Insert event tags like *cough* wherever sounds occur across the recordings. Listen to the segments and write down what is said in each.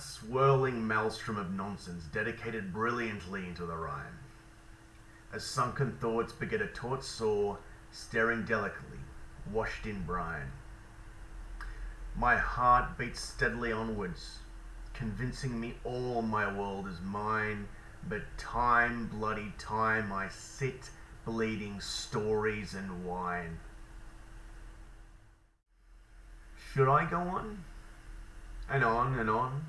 swirling maelstrom of nonsense dedicated brilliantly into the rhyme. As sunken thoughts beget a taut sore, staring delicately, washed in brine. My heart beats steadily onwards, convincing me all my world is mine, but time, bloody time, I sit bleeding stories and wine. Should I go on? And on and on,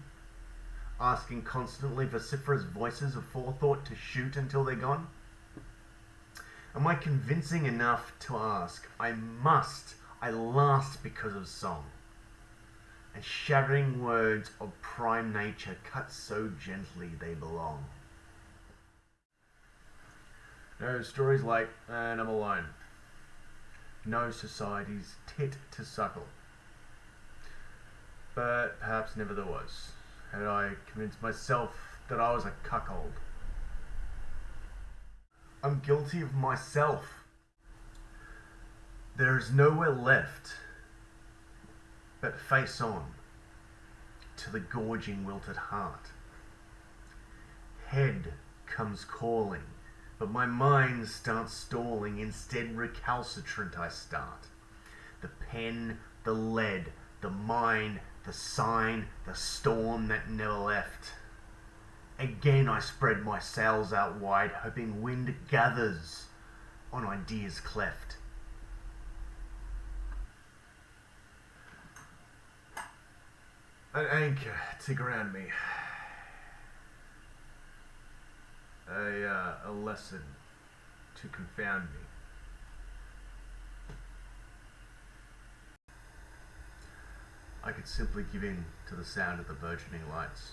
asking constantly vociferous voices of forethought to shoot until they're gone? Am I convincing enough to ask? I must, I last because of song. And shattering words of prime nature cut so gently they belong. No stories like, and I'm alone. No society's tit to suckle. But perhaps never there was, had I convinced myself that I was a cuckold. I'm guilty of myself. There is nowhere left but face on to the gorging wilted heart. Head comes calling, but my mind starts stalling, instead recalcitrant I start. The pen, the lead, the mind, the sign, the storm that never left. Again I spread my sails out wide, hoping wind gathers on ideas cleft. An anchor to ground me. A, uh, a lesson to confound me. I could simply give in to the sound of the burgeoning lights.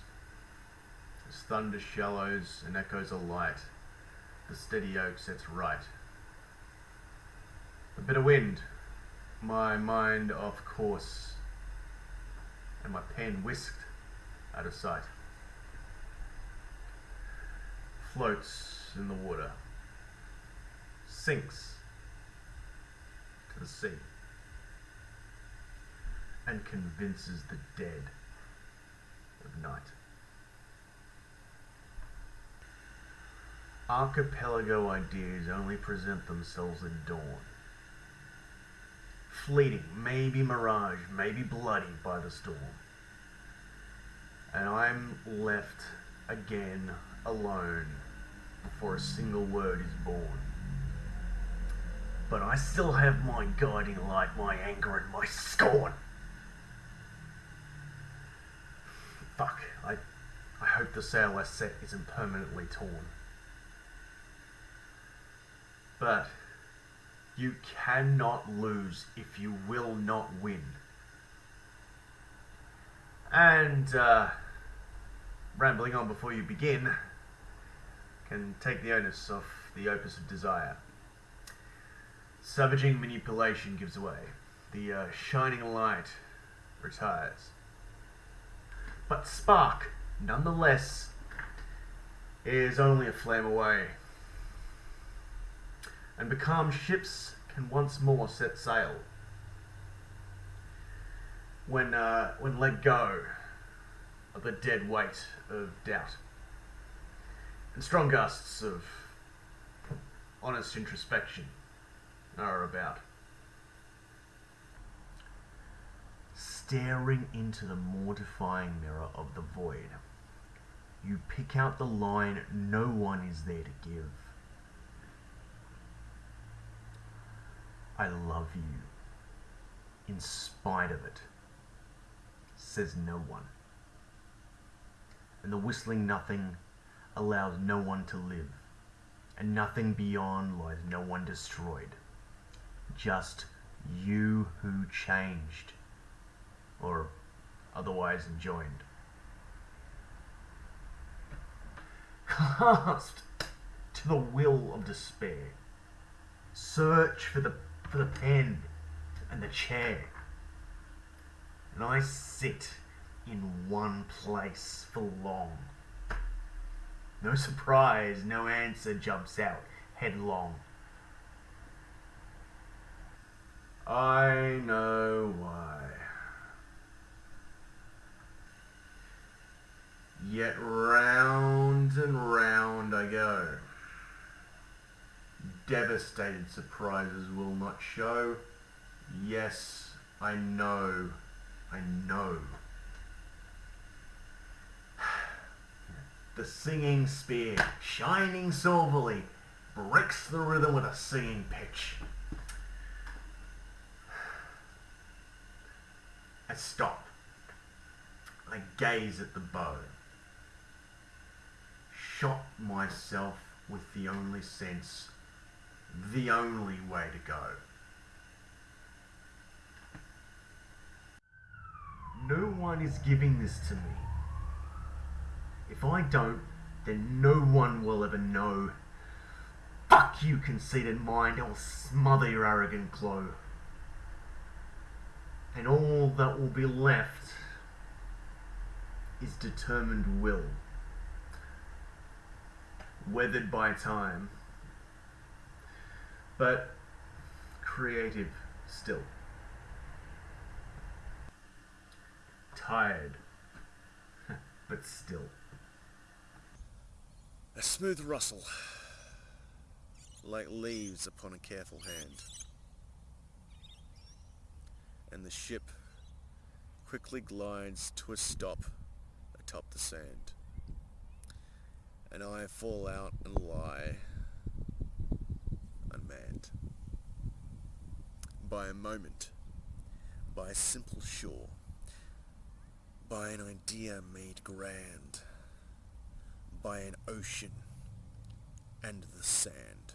As thunder shallows and echoes are light, the steady oak sets right. A bit of wind, my mind off course, and my pen whisked out of sight. Floats in the water, sinks to the sea and convinces the dead of night. Archipelago ideas only present themselves at dawn. Fleeting, maybe mirage, maybe bloody by the storm. And I'm left again alone before a single word is born. But I still have my guiding light, my anger, and my scorn. Fuck, I, I hope the sail I set isn't permanently torn. But you cannot lose if you will not win. And uh, rambling on before you begin can take the onus off the opus of desire. Savaging manipulation gives away. The uh, shining light retires. But spark, nonetheless, is only a flame away. And becalmed ships can once more set sail. When, uh, when let go of the dead weight of doubt. And strong gusts of honest introspection are about. Staring into the mortifying mirror of the void, you pick out the line no one is there to give. I love you, in spite of it, says no one. And the whistling nothing allows no one to live, and nothing beyond lies no one destroyed. Just you who changed, or otherwise enjoined. Cast to the will of despair. Search for the for the pen and the chair. And I sit in one place for long. No surprise, no answer jumps out headlong. I know why. Yet round and round I go. Devastated surprises will not show. Yes, I know, I know. *sighs* The singing spear, shining silverly, breaks the rhythm with a singing pitch. *sighs* I stop. I gaze at the bow. Shot myself with the only sense, the only way to go. No one is giving this to me. If I don't, then no one will ever know. Fuck you, conceited mind, I'll smother your arrogant glow. And all that will be left is determined will, weathered by time, but creative still. Tired, *laughs* but still. A smooth rustle, like leaves upon a careful hand. And the ship quickly glides to a stop atop the sand. And I fall out and lie unmanned. By a moment, by a simple shore, by an idea made grand by an ocean and the sand.